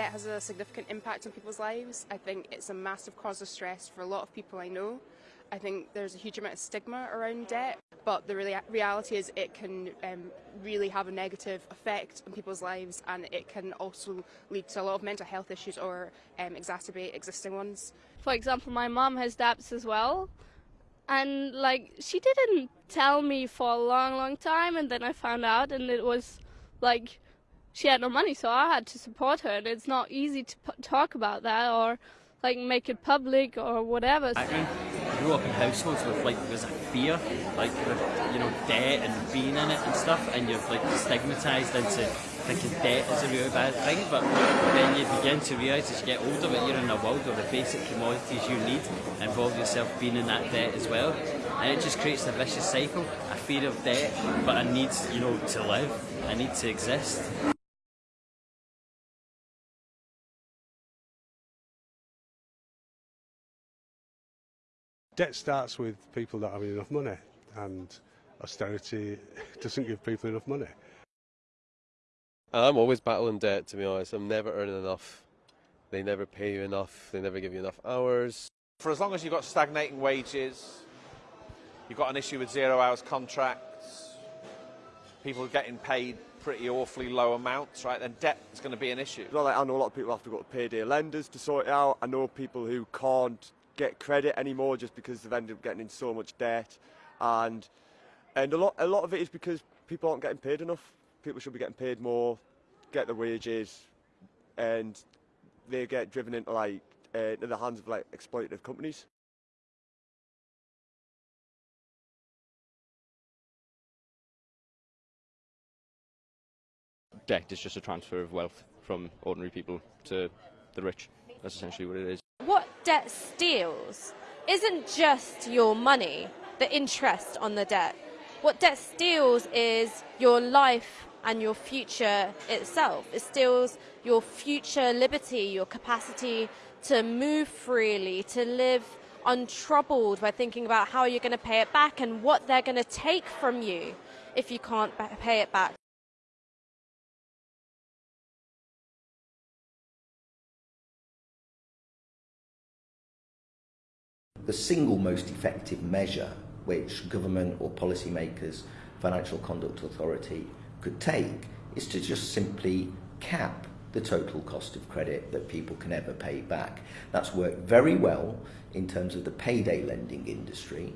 debt has a significant impact on people's lives. I think it's a massive cause of stress for a lot of people I know. I think there's a huge amount of stigma around debt, but the rea- reality is it can um, really have a negative effect on people's lives and it can also lead to a lot of mental health issues or um, exacerbate existing ones. For example, my mom has debts as well. And like she didn't tell me for a long, long time, and then I found out, and it was like she had no money, so I had to support her. And it's not easy to talk about that or like make it public or whatever. I grew up in households with like there's a fear, like with you know debt and being in it and stuff, and you're like stigmatized into thinking debt is a really bad thing. But then you begin to realise as you get older that you're in a world where the basic commodities you need involve yourself being in that debt as well, and it just creates a vicious cycle: a fear of debt, but a need you know to live, a need to exist. Debt starts with people not having enough money, and austerity doesn't give people enough money. I'm always battling debt, to be honest. I'm never earning enough. They never pay you enough. They never give you enough hours. For as long as you've got stagnating wages, you've got an issue with zero hours contracts, people getting paid pretty awfully low amounts, right, then debt is going to be an issue. Well, I know a lot of people have to go to payday lenders to sort it out. I know people who can't get credit anymore just because they've ended up getting in so much debt, and and a lot a lot of it is because people aren't getting paid enough. People should be getting paid more, get their wages, and they get driven into like uh, into the hands of like exploitative companies. Debt is just a transfer of wealth from ordinary people to the rich. That's essentially what it is. What debt steals isn't just your money, the interest on the debt. What debt steals is your life and your future itself. It steals your future liberty, your capacity to move freely, to live untroubled by thinking about how you're going to pay it back and what they're going to take from you if you can't pay it back. The single most effective measure which government or policymakers, financial conduct authority could take is to just simply cap the total cost of credit that people can ever pay back. That's worked very well in terms of the payday lending industry,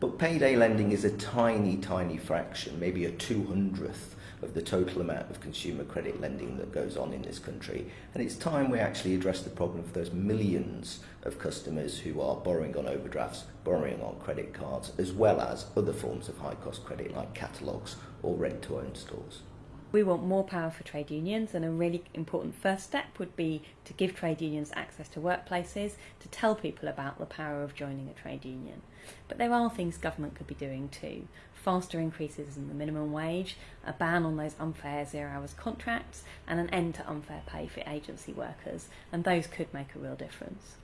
but payday lending is a tiny, tiny fraction, maybe a 200th of the total amount of consumer credit lending that goes on in this country. And it's time we actually address the problem for those millions of customers who are borrowing on overdrafts, borrowing on credit cards, as well as other forms of high cost credit like catalogues or rent to own stores. We want more power for trade unions, and a really important first step would be to give trade unions access to workplaces, to tell people about the power of joining a trade union. But there are things government could be doing too. Faster increases in the minimum wage, a ban on those unfair zero hours contracts, and an end to unfair pay for agency workers, and those could make a real difference.